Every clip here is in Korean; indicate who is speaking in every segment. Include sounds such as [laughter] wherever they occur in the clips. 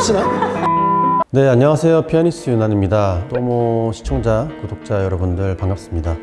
Speaker 1: 터지나? 네 안녕하세요 피아니스트 윤환입니다 또모 시청자 구독자 여러분들 반갑습니다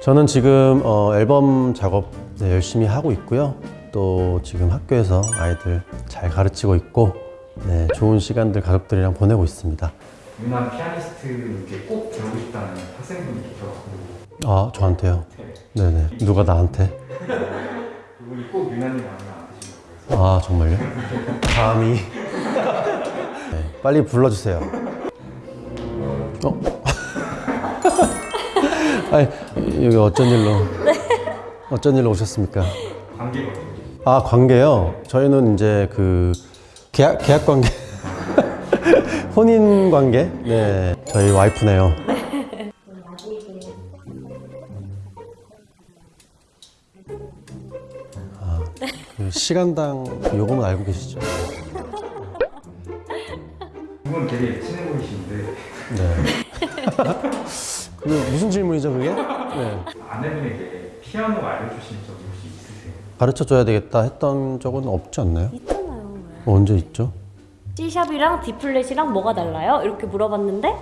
Speaker 1: 저는 지금 어, 앨범 작업 네, 열심히 하고 있고요. 또 지금 학교에서 아이들 잘 가르치고 있고 네, 좋은 시간들 가족들이랑 보내고 있습니다.
Speaker 2: 유난 피아니스트께 꼭 배우고 싶다는 학생분이 계셔가지고
Speaker 1: 아 저한테요? 네 네. 누가 나한테?
Speaker 2: 그분이 꼭 유난이 마음에 안 드신다고 해서
Speaker 1: 아 정말요? 감히 네, 빨리 불러주세요. 어? [laughs] 아니 여기 어쩐 일로? 어쩐 일로 오셨습니까?
Speaker 2: 관계거든요.
Speaker 1: 아 관계요? 저희는 이제 그 계약 계약 관계, [laughs] 혼인 관계. 네, 저희 와이프네요. 아, 그 시간당 요금은 알고 계시죠?
Speaker 2: 두분 되게 친해 보이시는데
Speaker 1: 네. [laughs] 그 무슨 질문이죠 그게? 네.
Speaker 2: 아내분에게 피아노 알려주신 적이 혹시 있으세요?
Speaker 1: 가르쳐 줘야 되겠다 했던 적은 없지 않나요?
Speaker 3: 있잖아요.
Speaker 1: 언제 있죠?
Speaker 3: C샵이랑 D 플랫이랑 뭐가 달라요? 이렇게 물어봤는데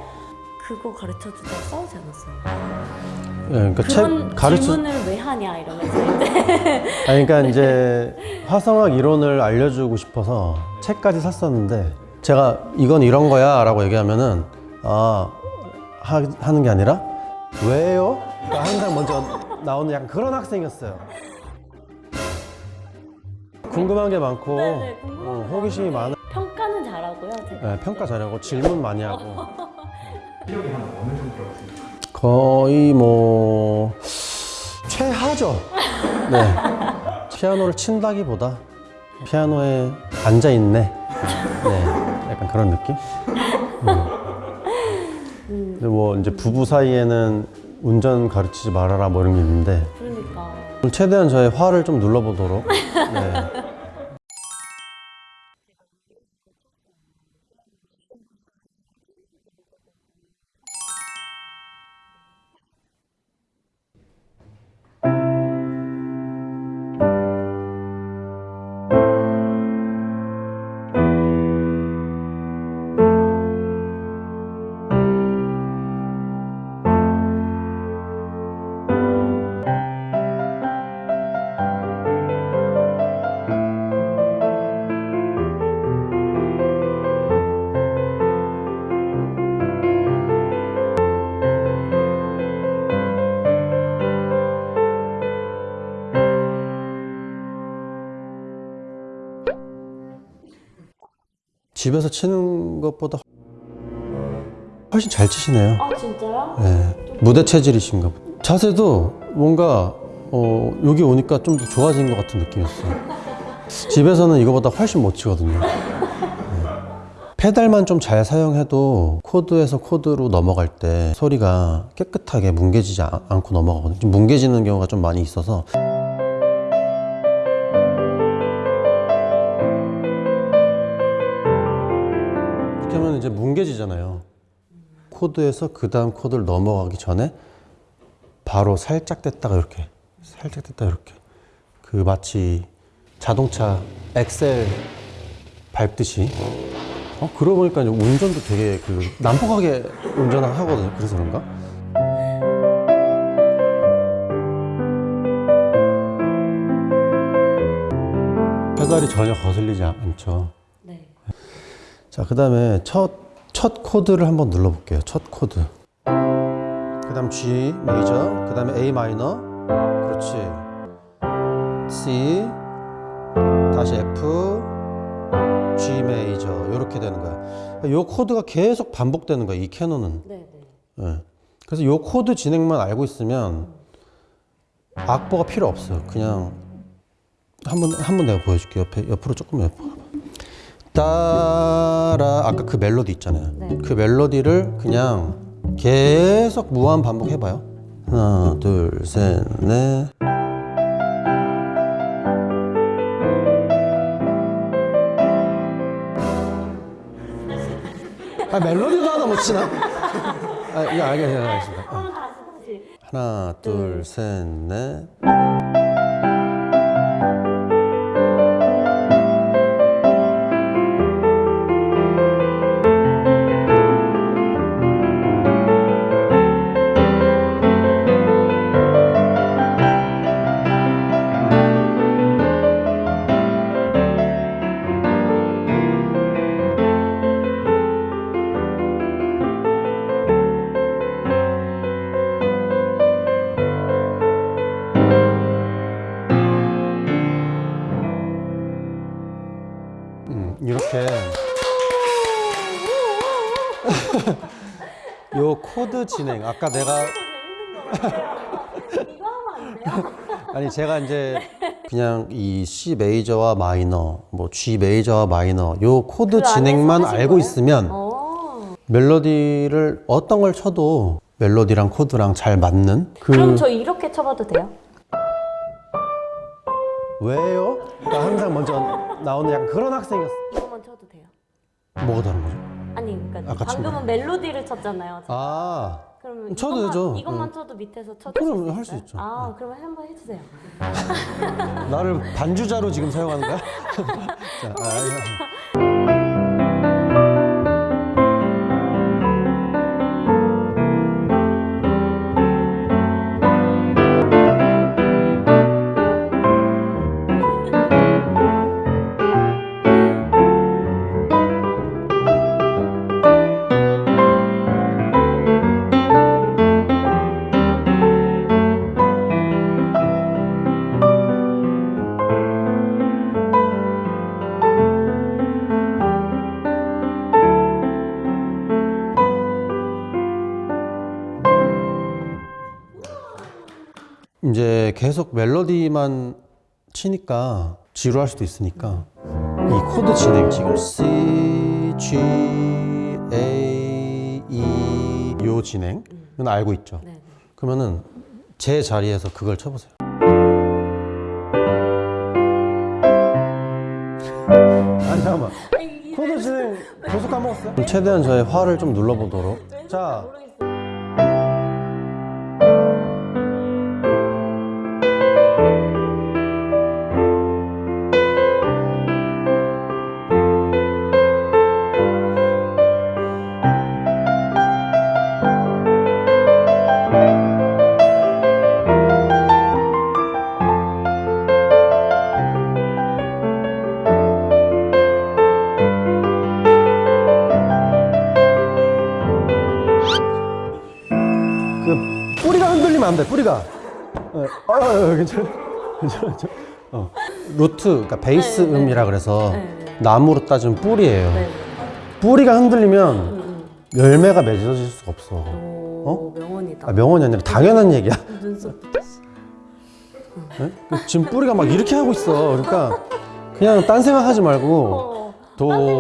Speaker 3: 그거 가르쳐 주다 싸우지 않았어요.
Speaker 1: 네, 그러니까
Speaker 3: 그런
Speaker 1: 책 가르쳐
Speaker 3: 질문을 왜 하냐 이러면서 이제 [laughs]
Speaker 1: 아니, 그러니까 이제 화성학 이론을 알려주고 싶어서 책까지 샀었는데 제가 이건 이런 거야 라고 얘기하면은 아 하, 하는 게 아니라 왜요? 그러니까 항상 먼저 나오는 약간 그런 학생이었어요 궁금한 게 많고
Speaker 3: 네네, 궁금한
Speaker 1: 어,
Speaker 3: 게
Speaker 1: 호기심이 많아
Speaker 3: 평가는 잘하고요. 제가.
Speaker 1: 네, 평가 잘하고 질문 많이 하고 [laughs]
Speaker 2: 실력이 한 어느 생각하세요?
Speaker 1: 거의 뭐 최하죠. 네. 피아노를 친다기보다 피아노에 앉아 있네. 네. 약간 그런 느낌. 음. 근데 뭐 이제 부부 사이에는 운전 가르치지 말아라 뭐 이런 게 있는데
Speaker 3: 그러니까
Speaker 1: 최대한 저의 화를 좀 눌러보도록. 네. 집에서 치는 것보다 훨씬 잘 치시네요.
Speaker 3: 아 진짜요?
Speaker 1: 네. 무대 체질이신가 보다. 자세도 뭔가 어, 여기 오니까 좀 더 좋아진 것 같은 느낌이었어요. [laughs] 집에서는 이거보다 훨씬 못 치거든요. 네. 페달만 좀 잘 사용해도 코드에서 코드로 넘어갈 때 소리가 깨끗하게 뭉개지지 않- 않고 넘어가거든요. 좀 뭉개지는 경우가 좀 많이 있어서 그렇게 하면 이제 뭉개지잖아요. 코드에서 그 다음 코드를 넘어가기 전에 바로 살짝 뗐다가 이렇게 살짝 뗐다 이렇게 그 마치 자동차 엑셀 밟듯이 어 그러고 보니까 이제 운전도 되게 그 난폭하게 운전을 하거든요 그래서 그런가 페달이 전혀 거슬리지 않- 않죠
Speaker 3: 네.
Speaker 1: 자, 그 다음에 첫, 첫 코드를 한번 눌러볼게요. 첫 코드. 그 다음 G major, 그 다음에 A minor, 그렇지. C, 다시 F, G major, 이렇게 되는 거야. 이 코드가 계속 반복되는 거야, 이 캐논은.
Speaker 3: 네, 네.
Speaker 1: 예. 그래서 이 코드 진행만 알고 있으면 악보가 필요 없어요. 그냥 한번 한번 내가 보여줄게. 옆에 옆으로 조금 옆으로. 따라 아까 그 멜로디 있잖아요
Speaker 3: 네.
Speaker 1: 그 멜로디를 그냥 계속 무한 반복해봐요 하나 둘셋넷 아, 멜로디도 하나 못 치나? 아, 이거 알겠습니다. 하나, 둘, 셋, 넷. 음, 이렇게 [laughs] 요 코드 진행 아까 내가? [laughs] 아니 제가 이제 그냥 이 C 메이저와 마이너 뭐 G 메이저와 마이너 요 코드
Speaker 3: 그
Speaker 1: 진행만 알고
Speaker 3: 거예요?
Speaker 1: 있으면
Speaker 3: 어.
Speaker 1: 멜로디를 어떤 걸 쳐도 멜로디랑 코드랑 잘 맞는 그
Speaker 3: 그럼 저 이렇게 쳐봐도 돼요?
Speaker 1: 왜요? 나 항상 먼저 나오는 약간 그런 학생이었어.
Speaker 3: 이것만 쳐도 돼요?
Speaker 1: 뭐가 다른 거죠?
Speaker 3: 아니 그러니까
Speaker 1: 아까
Speaker 3: 방금은 멜로디를 쳤잖아요.
Speaker 1: 아
Speaker 3: 그러면
Speaker 1: 쳐도
Speaker 3: 이것만,
Speaker 1: 되죠.
Speaker 3: 이것만
Speaker 1: 응.
Speaker 3: 쳐도 밑에서 쳐주실
Speaker 1: 그럼
Speaker 3: 수
Speaker 1: 할수? 있죠.
Speaker 3: 아 그러면 한번 해주세요.
Speaker 1: 나를 반주자로 지금 사용하는 거야? [laughs] 자, 아, 아, 이제 계속 멜로디만 치니까 지루할 수도 있으니까 이 코드 진행 지금 C, G, A, E 요 진행은 알고 있죠.
Speaker 3: 네. 네.
Speaker 1: 그러면은 제 자리에서 그걸 쳐보세요. 아니 잠깐만. 코드 진행 계속 까먹었어요? 최대한 저의 화를 좀 눌러보도록. 자, 뿌리가 흔들리면 안 돼. 뿌리가. 어, 어, 어, 괜찮아. 괜찮아. 어. 루트, 그러니까 베이스
Speaker 3: 네, 네, 네.
Speaker 1: 음이라 그래서
Speaker 3: 네, 네.
Speaker 1: 나무로 따지면 뿌리예요.
Speaker 3: 네. 네.
Speaker 1: 뿌리가 흔들리면
Speaker 3: 음,
Speaker 1: 열매가 맺어질 수가 없어.
Speaker 3: 음. 오 명언이다.
Speaker 1: 아, 명언이 아니라 당연한 얘기야.
Speaker 3: 눈썹.
Speaker 1: 네? 지금 뿌리가 막 이렇게 하고 있어. 그러니까 그냥 딴 생각하지 말고
Speaker 3: 어. 딴생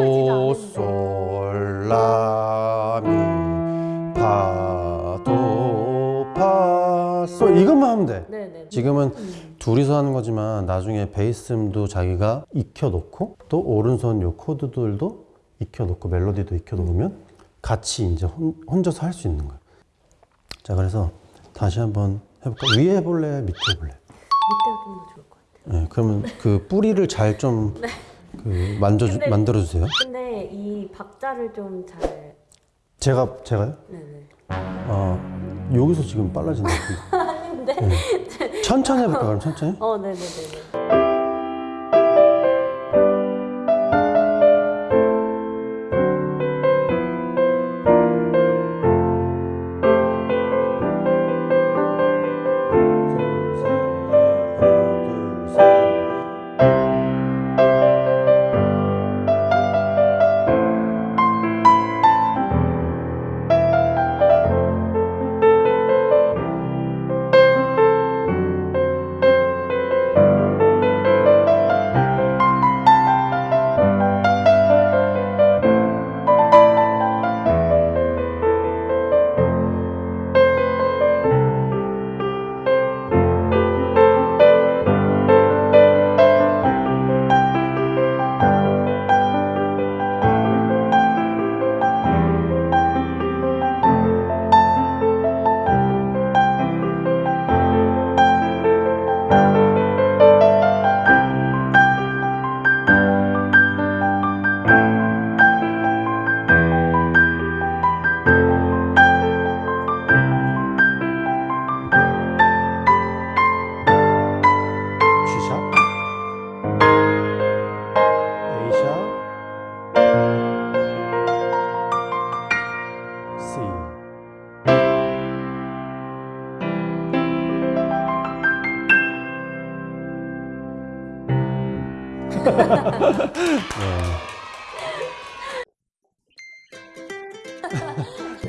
Speaker 1: 파, 솔 이것만 하면 돼.
Speaker 3: 네네.
Speaker 1: 지금은 둘이서 하는 거지만 나중에 베이스음도 자기가 익혀놓고 또 오른손 요 코드들도 익혀놓고 멜로디도 익혀놓으면 같이 이제 혼, 혼자서 할 수 있는 거야. 자 그래서 다시 한번 해볼까? 위에 해볼래? 밑에 해볼래?
Speaker 3: 밑에 좀더 좋을 것 같아요.
Speaker 1: 네, 그러면 그 뿌리를 잘좀 [laughs] 그 만져 만들어 주세요.
Speaker 3: 근데 이 박자를 좀 잘.
Speaker 1: 제가 제가요?
Speaker 3: 네 네.
Speaker 1: 어 여기서 지금 것 같은데. [laughs] 네. 천천히 해볼까 그럼 천천히?
Speaker 3: 어 네네네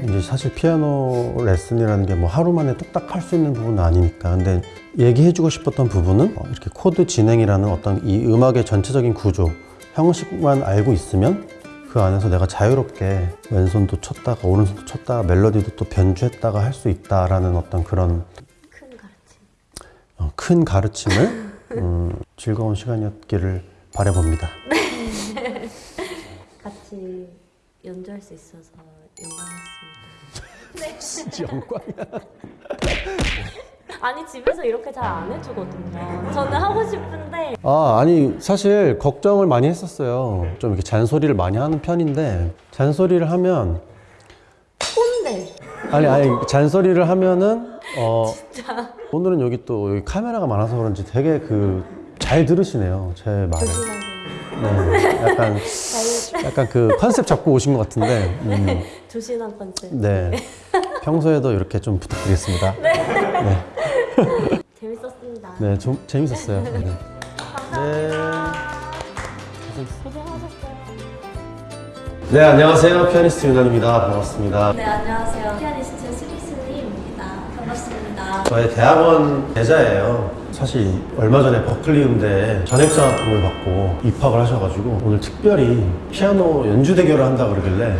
Speaker 1: 이제 사실 피아노 레슨이라는 게 뭐 하루 만에 뚝딱 할 수 있는 부분은 아니니까. 근데 얘기해주고 싶었던 부분은 어, 이렇게 코드 진행이라는 어떤 이 음악의 전체적인 구조, 형식만 알고 있으면 그 안에서 내가 자유롭게 왼손도 쳤다가 오른손도 쳤다가 멜로디도 또 변주했다가 할 수 있다라는 어떤 그런
Speaker 3: 큰 가르침.
Speaker 1: 어, 큰 가르침을 음, 즐거운 시간이었기를 바라봅니다. [laughs]
Speaker 3: 같이 연주할 수 있어서 영광이었습니다. [laughs]
Speaker 1: 진짜 영광이야. [laughs]
Speaker 3: 아니 집에서 이렇게 잘 안 해주거든요. 저는 하고 싶은데
Speaker 1: 아, 아니, 사실 걱정을 많이 했었어요. 좀 이렇게 잔소리를 많이 하는 편인데, 잔소리를 하면,
Speaker 3: 꼰대.
Speaker 1: 아니, 아니, 잔소리를 하면은, 어, 오늘은 여기 또 여기 카메라가 많아서 그런지 되게 그, 잘 들으시네요. 제 말을. 네. 약간,
Speaker 3: 잘
Speaker 1: 약간 그 컨셉 잡고 오신 것 같은데, 음,
Speaker 3: 조신한 컨셉.
Speaker 1: 네. 평소에도 이렇게 좀 부탁드리겠습니다.
Speaker 3: 재밌었습니다.
Speaker 1: 네, 좀 재밌었어요. 네.
Speaker 3: 감사합니다. 고생하셨어요.
Speaker 1: 네, 안녕하세요. 피아니스트 윤환입니다. 반갑습니다.
Speaker 3: 네 안녕하세요. 피아니스트 스미스님입니다. 반갑습니다.
Speaker 1: 저의 대학원 제자예요. 사실 얼마 전에 버클리 음대에 전액장학금을 받고 입학을 하셔가지고 오늘 특별히 피아노 연주 대결을 한다 그러길래